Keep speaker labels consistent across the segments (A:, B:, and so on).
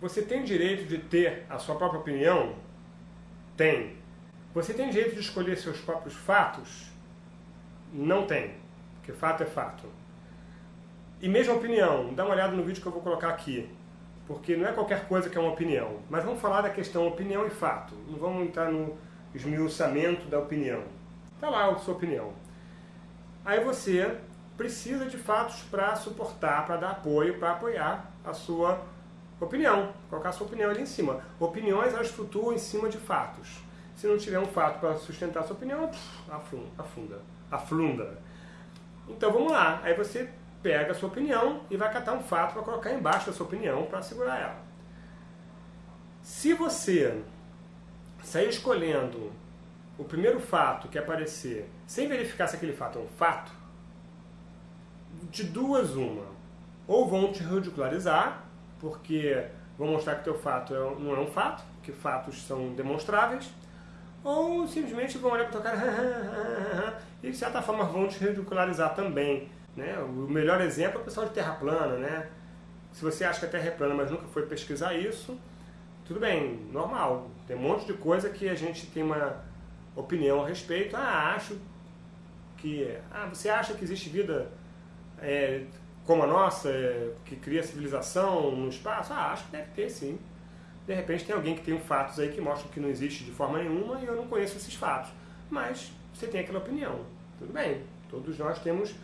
A: Você tem direito de ter a sua própria opinião? Tem. Você tem direito de escolher seus próprios fatos? Não tem. Porque fato é fato. E mesmo opinião, dá uma olhada no vídeo que eu vou colocar aqui. Porque não é qualquer coisa que é uma opinião. Mas vamos falar da questão opinião e fato. Não vamos entrar no esmiuçamento da opinião. Está lá a sua opinião. Aí você precisa de fatos para suportar, para dar apoio, para apoiar a sua opinião. Colocar a sua opinião ali em cima. Opiniões, elas flutuam em cima de fatos. Se não tiver um fato para sustentar sua opinião, afunda, afunda. Então vamos lá. Aí você pega a sua opinião e vai catar um fato para colocar embaixo da sua opinião para segurar ela. Se você sair escolhendo o primeiro fato que aparecer, sem verificar se aquele fato é um fato, de duas uma. Ou vão te ridicularizar, porque vão mostrar que teu fato é não é um fato, que fatos são demonstráveis, ou simplesmente vão olhar para tua cara e de certa forma vão te ridicularizar também. Né? O melhor exemplo é o pessoal de terra plana. Né? Se você acha que a terra é plana, mas nunca foi pesquisar isso, tudo bem, normal. Tem um monte de coisa que a gente tem uma opinião a respeito. Ah, acho que... Ah, você acha que existe vida é, como a nossa, é, que cria civilização no espaço? Ah, acho que deve ter, sim. De repente tem alguém que tem fatos aí que mostram que não existe de forma nenhuma e eu não conheço esses fatos. Mas você tem aquela opinião. Tudo bem, todos nós temos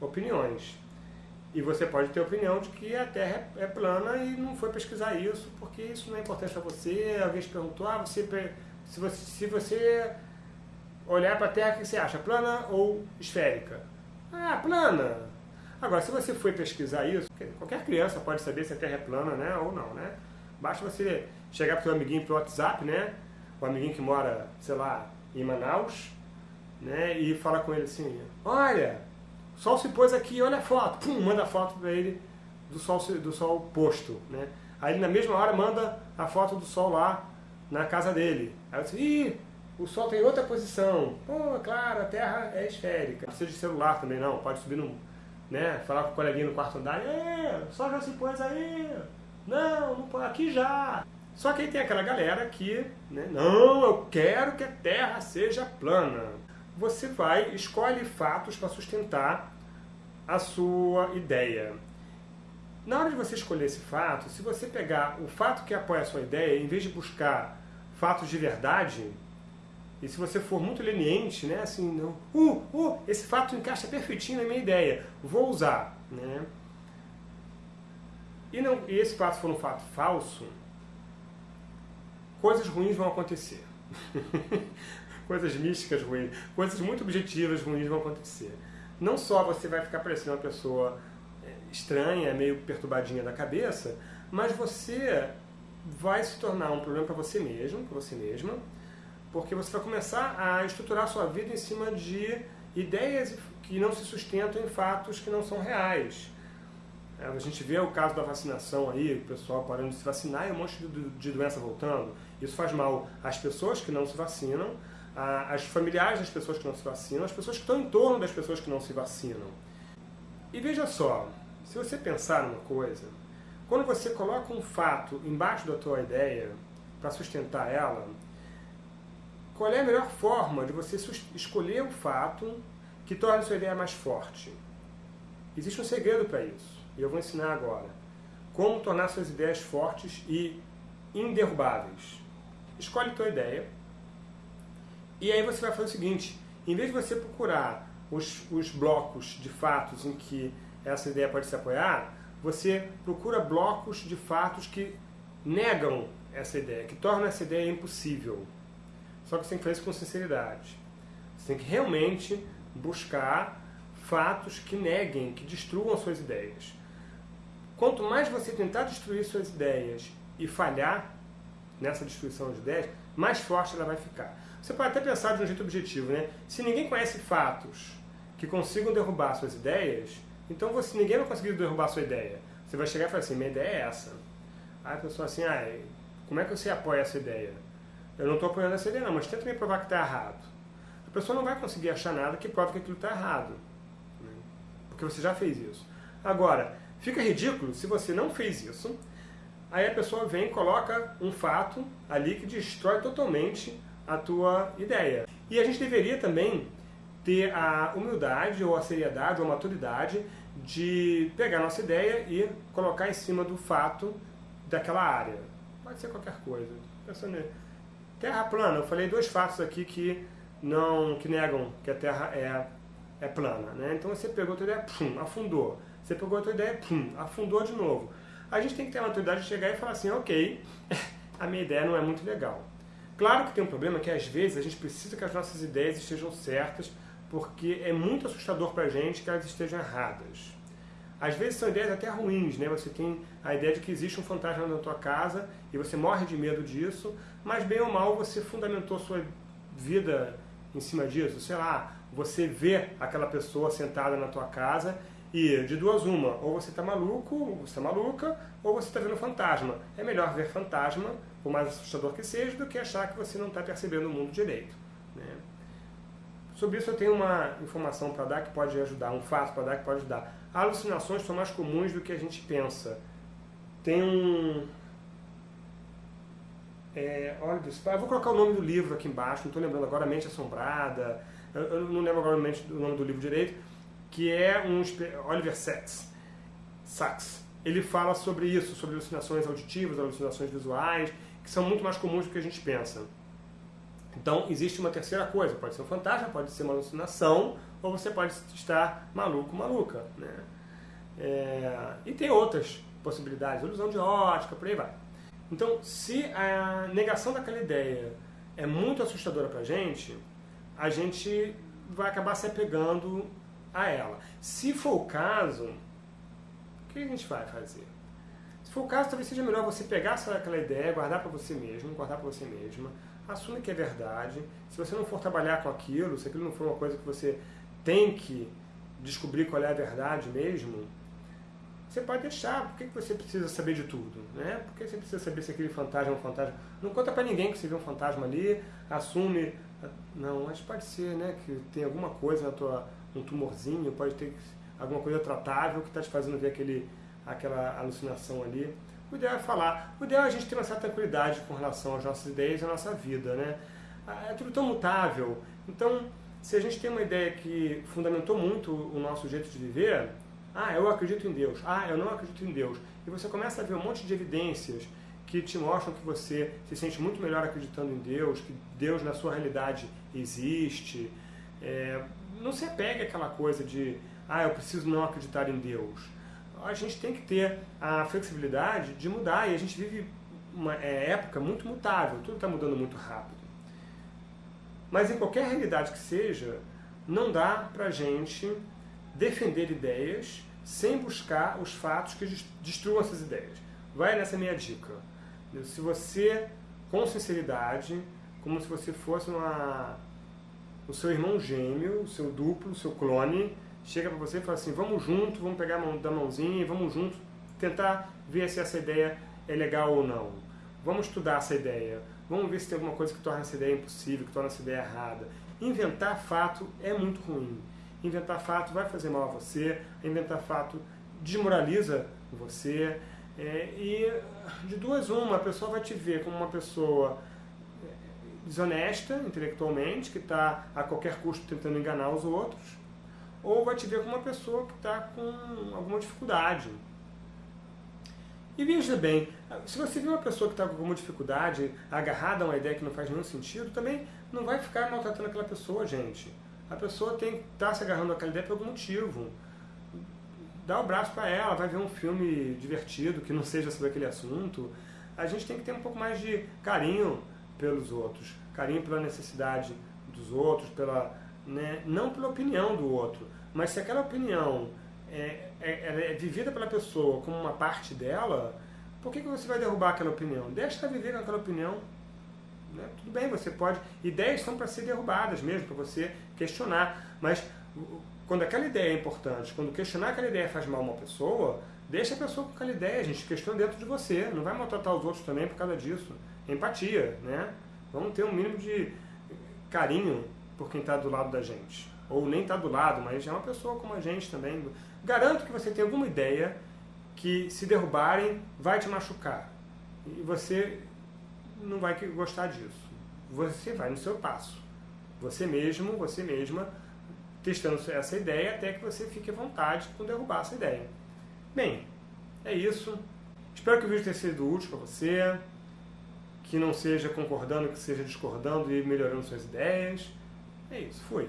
A: opiniões. E você pode ter a opinião de que a Terra é plana e não foi pesquisar isso, porque isso não é importante para você. Alguém te perguntou, ah, você, se, você, se você olhar para a Terra, o que você acha? Plana ou esférica? Ah, plana! Agora, se você foi pesquisar isso, qualquer criança pode saber se a Terra é plana né, ou não, né? Basta você chegar para o seu amiguinho pelo WhatsApp, né? O amiguinho que mora, sei lá, em Manaus, né? E falar com ele assim, olha, o sol se pôs aqui, olha a foto. Pum, manda a foto para ele do sol, do sol posto, né? Aí na mesma hora manda a foto do sol lá na casa dele. Aí ih, o sol tem outra posição. Pô, claro, a Terra é esférica. Não precisa de celular também não, pode subir no... Né, falar com o coleguinha no quarto andar, é, sol já se pôs aí, não, não pode, aqui já. Só que aí tem aquela galera que, né, não, eu quero que a Terra seja plana você vai, escolhe fatos para sustentar a sua ideia. Na hora de você escolher esse fato, se você pegar o fato que apoia a sua ideia, em vez de buscar fatos de verdade, e se você for muito leniente, né, assim, não, uh, uh, esse fato encaixa perfeitinho na minha ideia, vou usar, né? E, não, e esse fato for um fato falso, coisas ruins vão acontecer. coisas místicas ruins, coisas muito objetivas ruins vão acontecer. Não só você vai ficar parecendo uma pessoa é, estranha, meio perturbadinha da cabeça, mas você vai se tornar um problema para você mesmo, para você mesma, porque você vai começar a estruturar a sua vida em cima de ideias que não se sustentam em fatos que não são reais. É, a gente vê o caso da vacinação aí, o pessoal parando de se vacinar e um monte de doença voltando. Isso faz mal às pessoas que não se vacinam, as familiares das pessoas que não se vacinam, as pessoas que estão em torno das pessoas que não se vacinam. E veja só, se você pensar numa coisa, quando você coloca um fato embaixo da tua ideia para sustentar ela, qual é a melhor forma de você escolher o fato que torne sua ideia mais forte? Existe um segredo para isso, e eu vou ensinar agora. Como tornar suas ideias fortes e inderrubáveis. Escolhe tua ideia, e aí você vai fazer o seguinte, em vez de você procurar os, os blocos de fatos em que essa ideia pode se apoiar, você procura blocos de fatos que negam essa ideia, que tornam essa ideia impossível. Só que você tem que fazer isso com sinceridade. Você tem que realmente buscar fatos que neguem, que destruam suas ideias. Quanto mais você tentar destruir suas ideias e falhar nessa destruição de ideias, mais forte ela vai ficar. Você pode até pensar de um jeito objetivo, né? Se ninguém conhece fatos que consigam derrubar suas ideias, então você, ninguém vai conseguir derrubar sua ideia. Você vai chegar e falar assim, minha ideia é essa. Aí a pessoa assim, ah, como é que você apoia essa ideia? Eu não estou apoiando essa ideia não, mas tenta me provar que está errado. A pessoa não vai conseguir achar nada que prove que aquilo está errado. Né? Porque você já fez isso. Agora, fica ridículo se você não fez isso, Aí a pessoa vem e coloca um fato ali que destrói totalmente a tua ideia. E a gente deveria também ter a humildade ou a seriedade ou a maturidade de pegar nossa ideia e colocar em cima do fato daquela área. Pode ser qualquer coisa. Pensando Terra plana, eu falei dois fatos aqui que não que negam que a Terra é, é plana. Né? Então você pegou a tua ideia, pum, afundou. Você pegou a tua ideia, pum, afundou de novo. A gente tem que ter a maturidade de chegar e falar assim, ok, a minha ideia não é muito legal. Claro que tem um problema que às vezes a gente precisa que as nossas ideias estejam certas porque é muito assustador para a gente que elas estejam erradas. Às vezes são ideias até ruins, né? Você tem a ideia de que existe um fantasma na tua casa e você morre de medo disso, mas bem ou mal você fundamentou sua vida em cima disso. Sei lá, você vê aquela pessoa sentada na tua casa e de duas uma, ou você está maluco, ou você está maluca, ou você está vendo fantasma. É melhor ver fantasma, por mais assustador que seja, do que achar que você não está percebendo o mundo direito. Sobre isso eu tenho uma informação para dar que pode ajudar, um fato para dar que pode ajudar. Alucinações são mais comuns do que a gente pensa. Tem um... É, olha, eu vou colocar o nome do livro aqui embaixo, não estou lembrando agora, Mente Assombrada, eu, eu não lembro agora o nome do livro direito, que é um Oliver Sacks. Sacks. Ele fala sobre isso, sobre alucinações auditivas, alucinações visuais, que são muito mais comuns do que a gente pensa. Então, existe uma terceira coisa. Pode ser um fantasma, pode ser uma alucinação, ou você pode estar maluco, maluca. Né? É... E tem outras possibilidades, ilusão de ótica, por aí vai. Então, se a negação daquela ideia é muito assustadora para a gente, a gente vai acabar se apegando a ela. Se for o caso, o que a gente vai fazer? Se for o caso, talvez seja melhor você pegar aquela ideia, guardar para você mesmo, guardar para você mesma, assume que é verdade. Se você não for trabalhar com aquilo, se aquilo não for uma coisa que você tem que descobrir qual é a verdade mesmo, você pode deixar. Por que você precisa saber de tudo? Né? Por que você precisa saber se aquele fantasma é um fantasma? Não conta para ninguém que você viu um fantasma ali, assume. Não, mas pode ser né, que tem alguma coisa na tua um tumorzinho, pode ter alguma coisa tratável que está te fazendo ver aquele, aquela alucinação ali. O ideal é falar. O ideal é a gente ter uma certa tranquilidade com relação às nossas ideias e à nossa vida. Né? Ah, é tudo tão mutável. Então, se a gente tem uma ideia que fundamentou muito o nosso jeito de viver, ah, eu acredito em Deus, ah, eu não acredito em Deus, e você começa a ver um monte de evidências que te mostram que você se sente muito melhor acreditando em Deus, que Deus na sua realidade existe, é, não se apegue àquela coisa de, ah, eu preciso não acreditar em Deus. A gente tem que ter a flexibilidade de mudar e a gente vive uma é, época muito mutável, tudo está mudando muito rápido. Mas em qualquer realidade que seja, não dá para a gente defender ideias sem buscar os fatos que destruam essas ideias. Vai nessa minha dica. Se você, com sinceridade, como se você fosse uma o seu irmão gêmeo, o seu duplo, o seu clone, chega para você e fala assim, vamos junto, vamos pegar mão, da mãozinha vamos junto tentar ver se essa ideia é legal ou não. Vamos estudar essa ideia. Vamos ver se tem alguma coisa que torna essa ideia impossível, que torna essa ideia errada. Inventar fato é muito ruim. Inventar fato vai fazer mal a você, inventar fato desmoraliza você. É, e de duas uma, a pessoa vai te ver como uma pessoa desonesta intelectualmente, que está a qualquer custo tentando enganar os outros, ou vai te ver como uma pessoa que está com alguma dificuldade. E veja bem, se você vê uma pessoa que está com alguma dificuldade, agarrada a uma ideia que não faz nenhum sentido, também não vai ficar maltratando aquela pessoa, gente. A pessoa tem que estar tá se agarrando àquela ideia por algum motivo. Dá o braço para ela, vai ver um filme divertido que não seja sobre aquele assunto. A gente tem que ter um pouco mais de carinho pelos outros, carinho pela necessidade dos outros, pela, né, não pela opinião do outro, mas se aquela opinião é, é, é vivida pela pessoa como uma parte dela, por que, que você vai derrubar aquela opinião? Deixa ela viver com aquela opinião. Né? Tudo bem, você pode. Ideias são para ser derrubadas mesmo, para você questionar. Mas quando aquela ideia é importante, quando questionar aquela ideia faz mal a uma pessoa, deixa a pessoa com aquela ideia, gente. Questiona dentro de você. Não vai maltratar os outros também por causa disso empatia, né? Vamos ter um mínimo de carinho por quem está do lado da gente. Ou nem está do lado, mas é uma pessoa como a gente também. Garanto que você tem alguma ideia que, se derrubarem, vai te machucar. E você não vai gostar disso. Você vai no seu passo. Você mesmo, você mesma, testando essa ideia até que você fique à vontade com derrubar essa ideia. Bem, é isso. Espero que o vídeo tenha sido útil para você, que não seja concordando, que seja discordando e melhorando suas ideias. É isso, fui.